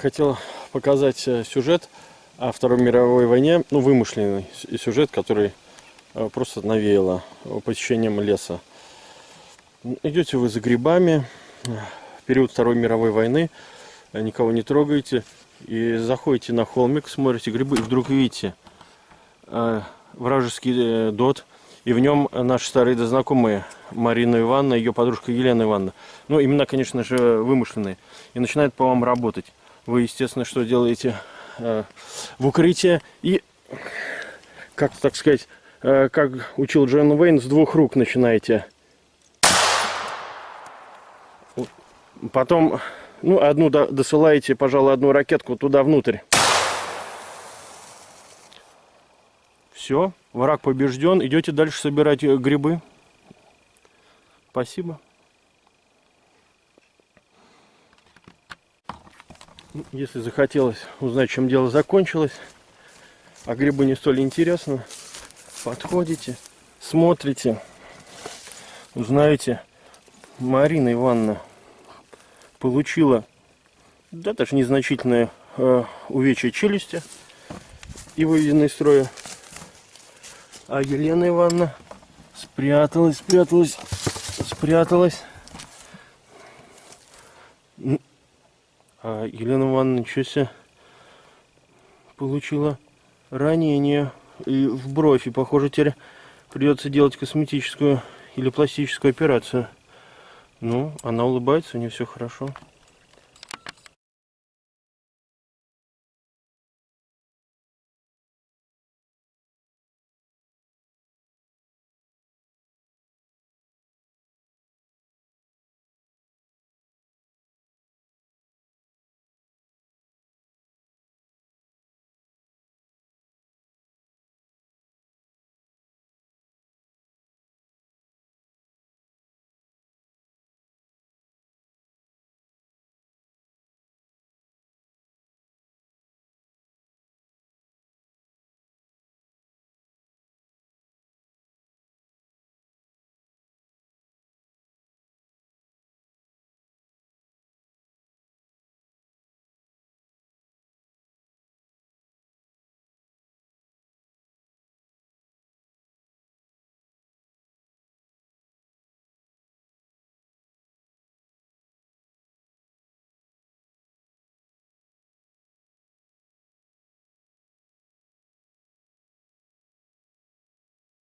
хотел показать э, сюжет о Второй мировой войне, ну, вымышленный сюжет, который э, просто навеяло посещением леса. Идете вы за грибами, в период Второй мировой войны, э, никого не трогаете, и заходите на холмик, смотрите грибы, и вдруг видите вражеский дот, и в нем наши старые да знакомые Марина Ивановна, ее подружка Елена Ивановна. Ну, имена, конечно же, вымышленные. И начинает по вам работать. Вы, естественно, что делаете э, в укрытие и, как так сказать, э, как учил Джон Уэйн, с двух рук начинаете. Потом, ну, одну до- досылаете, пожалуй, одну ракетку туда внутрь. Все, враг побежден. Идете дальше собирать э, грибы. Спасибо. Если захотелось узнать, чем дело закончилось, а грибы не столь интересно, подходите, смотрите, узнаете. Марина Ивановна получила, да, даже незначительное э, увечье челюсти и выведена из строя. А Елена Ивановна спряталась, спряталась, спряталась. А Елена Ивановна, ничего себе, получила ранение и в бровь. И, похоже, теперь придется делать косметическую или пластическую операцию. Ну, она улыбается, у нее все хорошо.